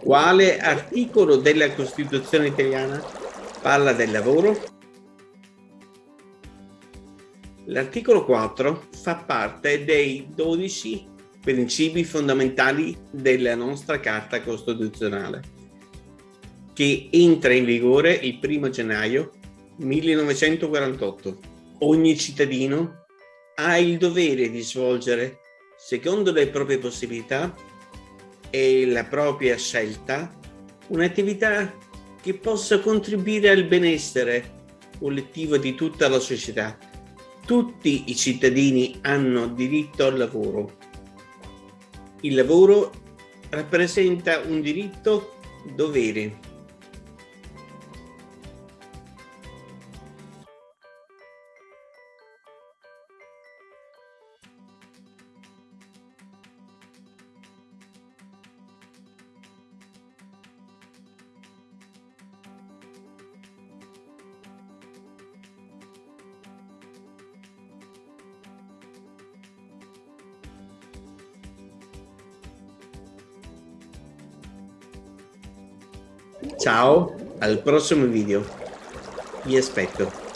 Quale articolo della Costituzione italiana parla del lavoro? L'articolo 4 fa parte dei 12 principi fondamentali della nostra Carta Costituzionale, che entra in vigore il 1 gennaio 1948. Ogni cittadino ha il dovere di svolgere, secondo le proprie possibilità e la propria scelta, un'attività che possa contribuire al benessere collettivo di tutta la società. Tutti i cittadini hanno diritto al lavoro. Il lavoro rappresenta un diritto dovere Ciao, al prossimo video. Vi aspetto.